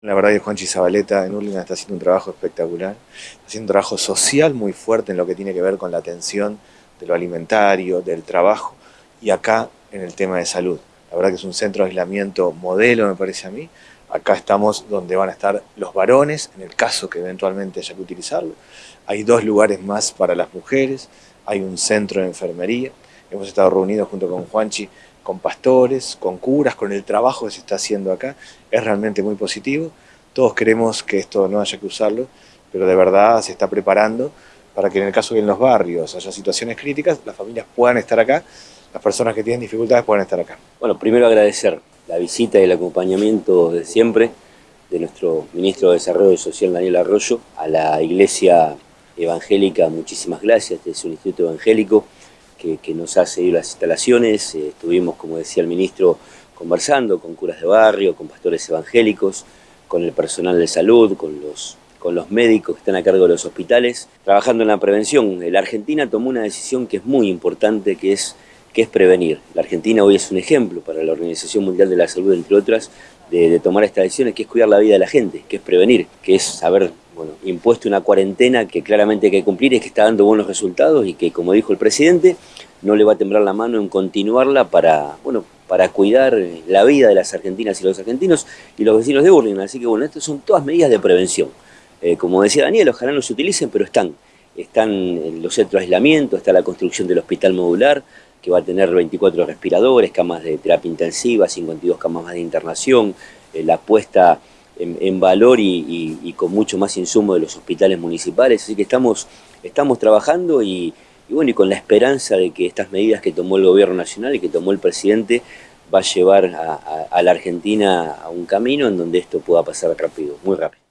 La verdad que Juanchi Zabaleta en Urlingan está haciendo un trabajo espectacular, haciendo un trabajo social muy fuerte en lo que tiene que ver con la atención de lo alimentario, del trabajo y acá en el tema de salud. La verdad que es un centro de aislamiento modelo me parece a mí. Acá estamos donde van a estar los varones, en el caso que eventualmente haya que utilizarlo. Hay dos lugares más para las mujeres, hay un centro de enfermería. Hemos estado reunidos junto con Juanchi con pastores, con curas, con el trabajo que se está haciendo acá, es realmente muy positivo. Todos queremos que esto no haya que usarlo, pero de verdad se está preparando para que en el caso que en los barrios haya situaciones críticas, las familias puedan estar acá, las personas que tienen dificultades puedan estar acá. Bueno, primero agradecer la visita y el acompañamiento de siempre de nuestro ministro de Desarrollo Social, Daniel Arroyo, a la iglesia evangélica, muchísimas gracias, este es un instituto evangélico, que, nos ha seguido las instalaciones. Eh, estuvimos, como decía el ministro, conversando con curas de barrio, con pastores evangélicos, con el personal de salud, con los, con los médicos que están a cargo de los hospitales, trabajando en la prevención. La Argentina tomó una decisión que es muy importante, que es, que es prevenir. La Argentina hoy es un ejemplo para la Organización Mundial de la Salud, entre otras, de, de tomar estas decisiones, que es cuidar la vida de la gente, que es prevenir, que es saber bueno, impuesto una cuarentena que claramente hay que cumplir y que está dando buenos resultados y que, como dijo el presidente, no le va a temblar la mano en continuarla para, bueno, para cuidar la vida de las argentinas y los argentinos y los vecinos de Burlingame. Así que bueno, estas son todas medidas de prevención. Eh, como decía Daniel, ojalá no se utilicen, pero están. Están los centros de aislamiento, está la construcción del hospital modular, que va a tener 24 respiradores, camas de terapia intensiva, 52 camas más de internación, eh, la puesta en, valor y, con mucho más insumo de los hospitales municipales. Así que estamos, estamos trabajando y, bueno, y con la esperanza de que estas medidas que tomó el gobierno nacional y que tomó el presidente va a llevar a la Argentina a un camino en donde esto pueda pasar rápido, muy rápido.